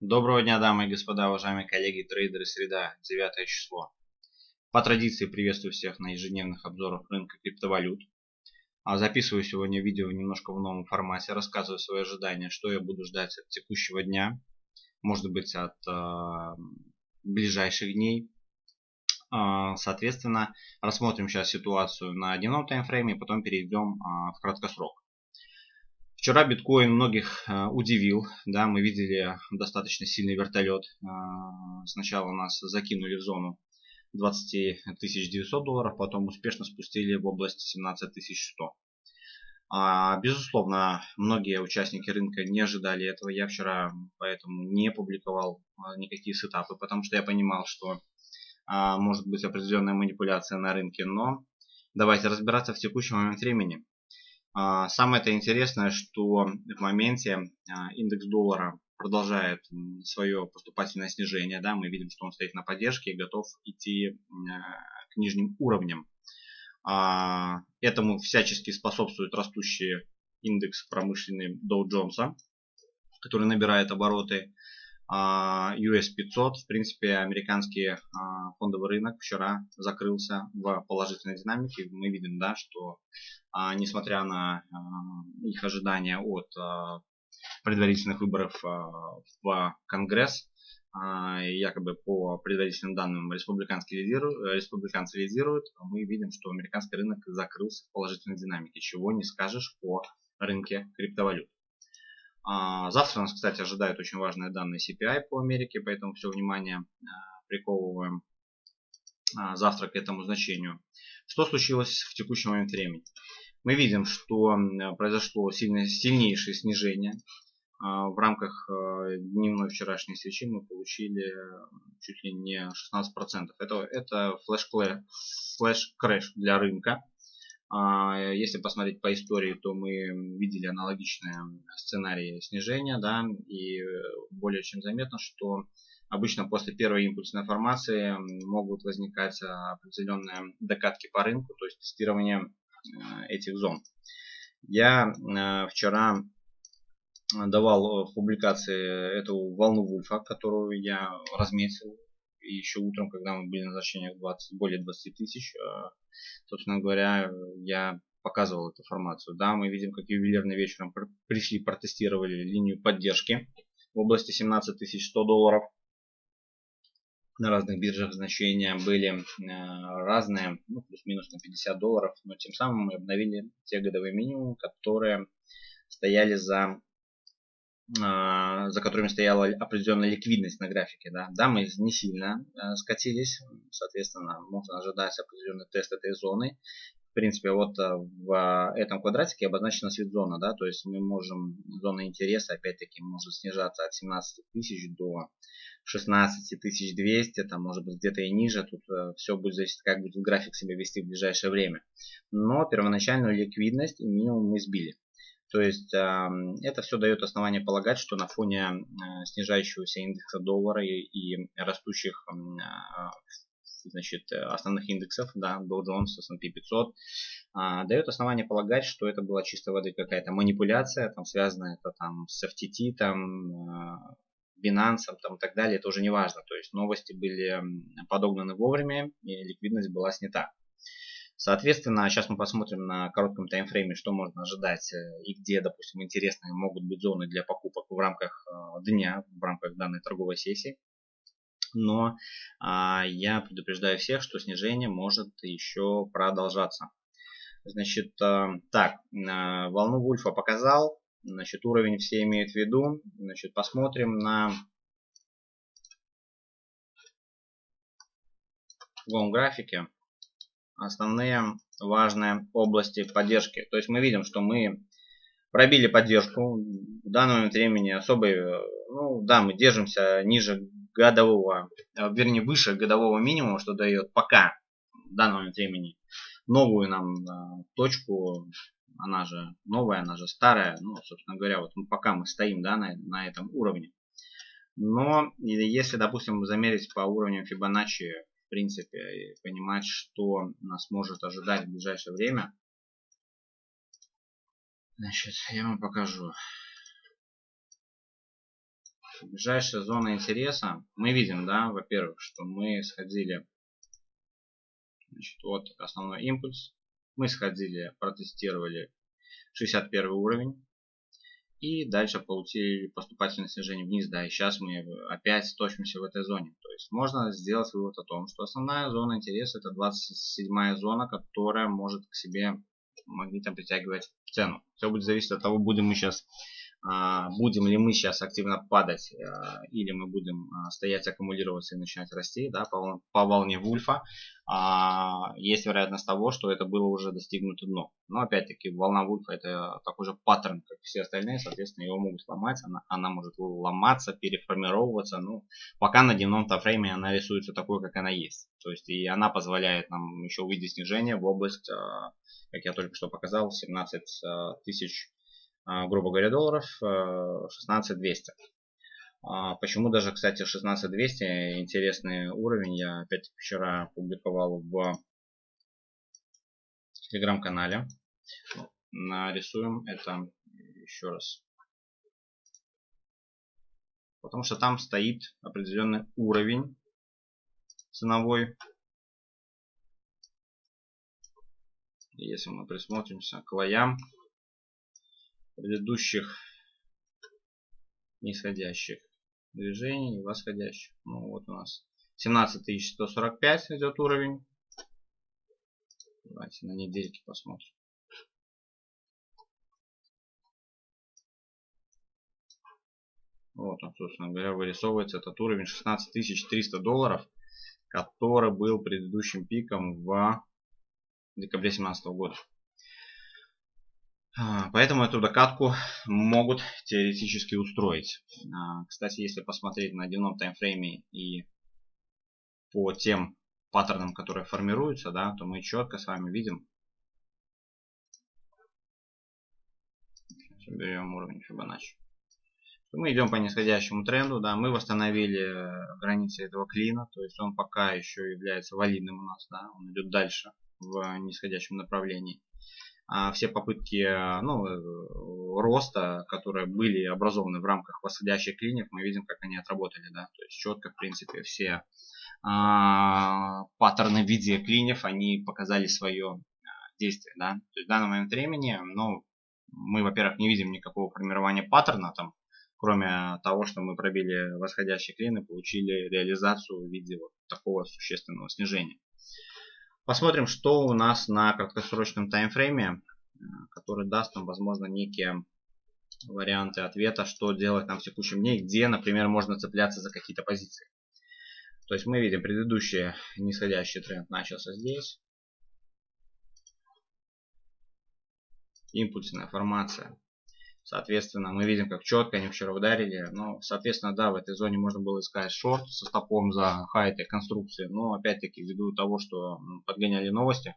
Доброго дня, дамы и господа, уважаемые коллеги, трейдеры, среда, 9 число. По традиции приветствую всех на ежедневных обзорах рынка криптовалют. А записываю сегодня видео немножко в новом формате, рассказываю свои ожидания, что я буду ждать от текущего дня, может быть от э, ближайших дней. Э, соответственно, рассмотрим сейчас ситуацию на дневном таймфрейме, потом перейдем э, в краткосрок. Вчера биткоин многих э, удивил. Да, мы видели достаточно сильный вертолет. Э, сначала нас закинули в зону 20 900 долларов, потом успешно спустили в область 17 100. А, безусловно, многие участники рынка не ожидали этого. Я вчера поэтому не публиковал а, никакие сетапы, потому что я понимал, что может быть определенная манипуляция на рынке. Но давайте разбираться в текущий момент времени. А, самое это интересное, что в моменте а, индекс доллара продолжает свое поступательное снижение. Да, мы видим, что он стоит на поддержке и готов идти к нижним уровням. А, этому всячески способствует растущий индекс промышленный Dow Jones, который набирает обороты. US 500, в принципе, американский фондовый рынок вчера закрылся в положительной динамике. Мы видим, да, что несмотря на их ожидания от предварительных выборов в Конгресс, якобы по предварительным данным республиканцы лидируют, республиканцы лидируют, мы видим, что американский рынок закрылся в положительной динамике, чего не скажешь по рынке криптовалют. А, завтра нас, кстати, ожидают очень важные данные CPI по Америке, поэтому все внимание а, приковываем а, завтра к этому значению. Что случилось в текущий момент времени? Мы видим, что произошло сильнейшее снижение. В рамках дневной вчерашней свечи мы получили чуть ли не 16%. Это, это flash crash для рынка. А, если посмотреть по истории, то мы видели аналогичные сценарии снижения, да, и более чем заметно, что обычно после первой импульсной формации могут возникать определенные докатки по рынку, то есть тестирование э, этих зон. Я э, вчера давал в публикации эту волну Вульфа, которую я разметил и еще утром, когда мы были на значениях 20, более 20 тысяч, э, собственно говоря, я показывал эту информацию. Да, мы видим, как ювелирно вечером пришли, протестировали линию поддержки в области 17 100 долларов. На разных биржах значения были э, разные, ну, плюс-минус на 50 долларов, но тем самым мы обновили те годовые минимумы, которые стояли за за которыми стояла определенная ликвидность на графике. Да, да мы не сильно э, скатились, соответственно, можно ожидать определенный тест этой зоны. В принципе, вот э, в этом квадратике обозначена свит-зона, да, то есть мы можем, зона интереса, опять-таки, может снижаться от 17 тысяч до 16 200, там может быть где-то и ниже, тут все будет зависеть, как будет график себя вести в ближайшее время. Но первоначальную ликвидность и минимум мы сбили. То есть это все дает основание полагать, что на фоне э, снижающегося индекса доллара и, растущих а, значит, основных индексов, да, Dow Jones, S&P 500, а, дает основание полагать, что это была чистой воды какая-то манипуляция, там связанная это там с FTT, там а, Binance там, и так далее, это уже не важно. То есть новости были подогнаны вовремя и ликвидность была снята. Соответственно, сейчас мы посмотрим на коротком таймфрейме, что можно ожидать э, и где, допустим, интересные могут быть зоны для покупок в рамках э, дня, в рамках данной торговой сессии. Но а, я предупреждаю всех, что снижение может еще продолжаться. Значит, а, так, а, волну Вульфа показал. Значит, уровень все имеют в виду. Значит, посмотрим на в графике основные важные области поддержки. То есть мы видим, что мы пробили поддержку. В данный момент времени особой, ну да, мы держимся ниже годового, э, вернее выше годового минимума, что дает пока в данный момент времени новую нам э, точку, она же новая, она же старая, ну, собственно говоря, вот пока мы стоим, да, на, на этом уровне. Но если, допустим, замерить по уровню Fibonacci принципе, и понимать, что нас может ожидать в ближайшее время. Значит, я вам покажу. ближайшая зона интереса. Мы видим, да, во-первых, что мы сходили значит, вот основной импульс. Мы сходили, протестировали 61 уровень. И дальше получили поступательное снижение вниз, да, и сейчас мы опять точимся в этой зоне. То есть можно сделать вывод о том, что основная зона интереса это 27 зона, которая может к себе магнитом притягивать цену. Все будет зависеть от того, будем мы сейчас будем ли мы сейчас активно падать а, или мы будем а, стоять, аккумулироваться и начинать расти да, по, по волне Вульфа, есть вероятность того, что это было уже достигнуто дно. Но опять-таки волна Вульфа это такой же паттерн, как все остальные, соответственно его могут сломать, она, она может ломаться, переформировываться. Ну, пока на дневном тайфрейме она рисуется такой, как она есть. То есть и она позволяет нам еще увидеть снижение в область, как я только что показал, 17 тысяч а, грубо говоря, долларов 16200. Э, а, почему даже, кстати, 16200 интересный уровень я опять вчера публиковал в телеграм-канале. Нарисуем это еще раз. Потому что там стоит определенный уровень ценовой. Если мы присмотримся к лоям, предыдущих нисходящих движений и восходящих. Ну вот у нас 17145 идет уровень. Давайте на недельке посмотрим. Вот он, собственно говоря, вырисовывается этот уровень 16300 долларов, который был предыдущим пиком в декабре 2017 года. А, поэтому эту докатку могут теоретически устроить. А, кстати, если посмотреть на дневном таймфрейме и по тем паттернам, которые формируются, да, то мы четко с вами видим. Берем уровень Fibonacci. Мы идем по нисходящему тренду, да, мы восстановили границы этого клина, то есть он пока еще является валидным у нас, да, он идет дальше в нисходящем направлении. А все попытки ну, э, роста, которые были образованы в рамках восходящих клиник, мы видим, как они отработали. Да? То есть четко, в принципе, все а, паттерны в виде клиньев, они показали свое а, действие. Да? То есть в данный момент времени ну, мы, во-первых, не видим никакого формирования паттерна, там, кроме того, что мы пробили восходящий клин и получили реализацию в виде вот такого существенного снижения. Посмотрим, что у нас на краткосрочном таймфрейме, э, который даст нам, возможно, некие варианты ответа, что делать нам в текущем дне, где, например, можно цепляться за какие-то позиции. То есть мы видим предыдущий нисходящий тренд начался здесь. Импульсная формация Соответственно, мы видим, как четко они вчера ударили. Ну, соответственно, да, в этой зоне можно было искать шорт со стопом за хай этой конструкции. Но, опять-таки, ввиду того, что подгоняли новости,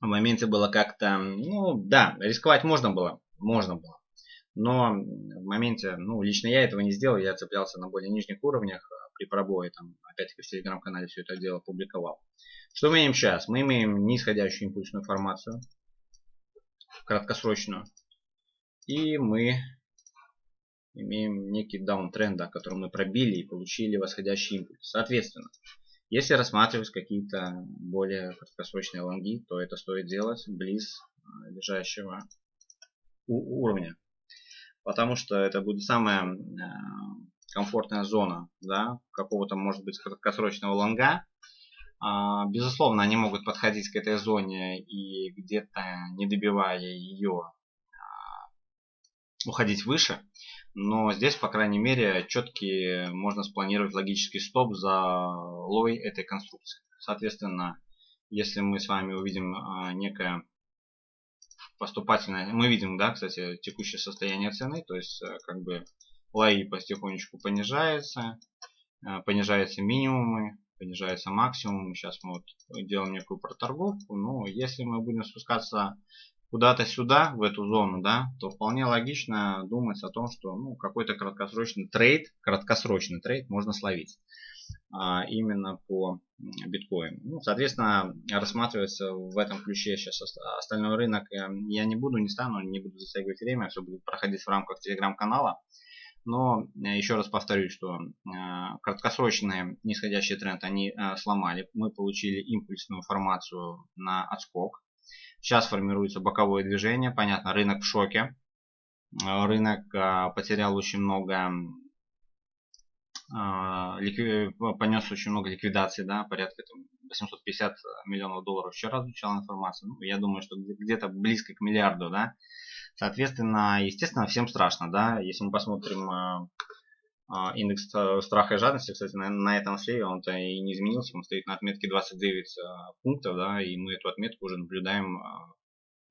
в моменте было как-то, ну, да, рисковать можно было. Можно было. Но в моменте, ну, лично я этого не сделал. Я цеплялся на более нижних уровнях а при пробое. Там, опять-таки, в телеграм-канале все это дело публиковал. Что мы имеем сейчас? Мы имеем нисходящую импульсную формацию. Краткосрочную. И мы имеем некий даунтренд, да, который мы пробили и получили восходящий импульс. Соответственно, если рассматривать какие-то более краткосрочные лонги, то это стоит делать близ а, лежащего уровня. Потому что это будет самая а, комфортная зона да, какого-то, может быть, краткосрочного лонга. А, безусловно, они могут подходить к этой зоне и где-то не добивая ее уходить выше. Но здесь, по крайней мере, четкий можно спланировать логический стоп за лой этой конструкции. Соответственно, если мы с вами увидим а, некое поступательное, мы видим, да, кстати, текущее состояние цены, то есть э, как бы лои потихонечку понижается, э, понижаются минимумы, понижается максимум. Сейчас мы вот делаем некую проторговку, но если мы будем спускаться куда-то сюда, в эту зону, да, то вполне логично думать о том, что ну, какой-то краткосрочный trade, краткосрочный trade можно словить а, именно по биткоину. Ну, соответственно, рассматривается в этом ключе сейчас остальной рынок я не буду, не стану, не буду затягивать время, все будет проходить в рамках телеграм-канала. Но еще раз повторюсь, что краткосрочный нисходящий тренд они сломали. Мы получили импульсную формацию на отскок. Сейчас формируется боковое движение. Понятно, рынок в шоке. Рынок потерял очень много понес очень много ликвидаций, да, порядка там, 850 миллионов долларов вчера звучала информация. Ну, я думаю, что где-то близко к миллиарду, да. Соответственно, естественно, всем страшно, да. Если мы посмотрим э, э, индекс страха и жадности, кстати, на, на этом слее он-то и не изменился, он стоит на отметке 29 э, пунктов, да, и мы эту отметку уже наблюдаем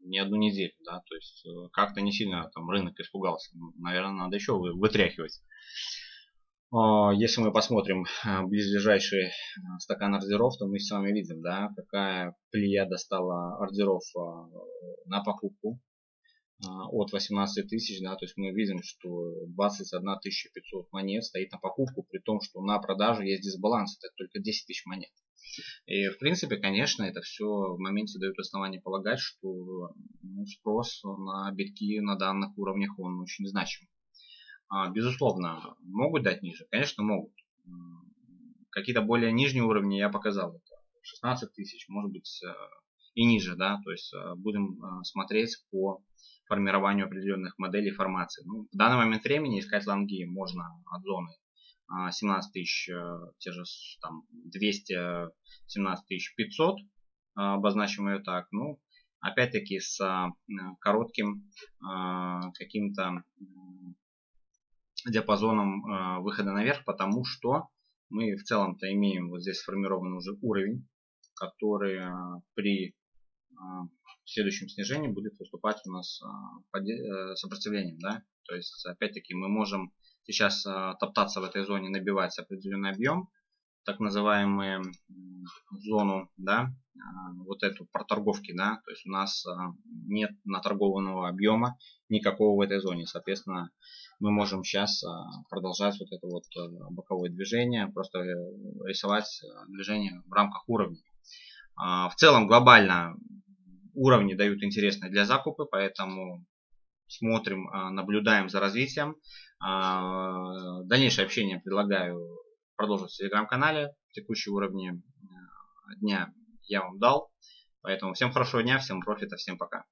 не одну неделю, да, то есть как-то не сильно там рынок испугался. Наверное, надо еще вытряхивать. А, если мы посмотрим а, а, стакан ордеров, то мы с вами видим, да, какая плеяда стала ордеров на покупку от 18 тысяч, да, то есть мы видим, что 21 500 монет стоит на покупку, при том, что на продажу есть дисбаланс, это только 10 тысяч монет. И в принципе, конечно, это все в моменте дает основание полагать, что ну, спрос на битки на данных уровнях он очень значим. А, безусловно, могут дать ниже? Конечно, могут. Какие-то более нижние уровни я показал. Это 16 тысяч, может быть э, и ниже. да, То есть э, будем э, смотреть по формированию определенных моделей формации. Ну, в данный момент времени искать лонги можно от зоны 17 тысяч, те же там 217 тысяч 500, обозначим ее так. Ну, опять-таки с коротким каким-то диапазоном э, выхода наверх, потому что мы в целом-то имеем вот здесь сформированный уже уровень, который э, при э, следующем снижении будет выступать у нас сопротивлением. Да? То есть, опять-таки, мы можем сейчас топтаться в этой зоне, набивать определенный объем, так называемую зону, да, вот эту проторговки, да, то есть у нас нет наторгованного объема никакого в этой зоне, соответственно, мы можем сейчас продолжать вот это вот боковое движение, просто э, рисовать движение в рамках уровней. В целом глобально уровни дают интересные для закупа, поэтому смотрим, наблюдаем за развитием. Дальнейшее общение предлагаю продолжить в телеграм-канале. Текущие уровни э, дня я вам дал. Поэтому всем хорошего дня, всем профита, всем пока.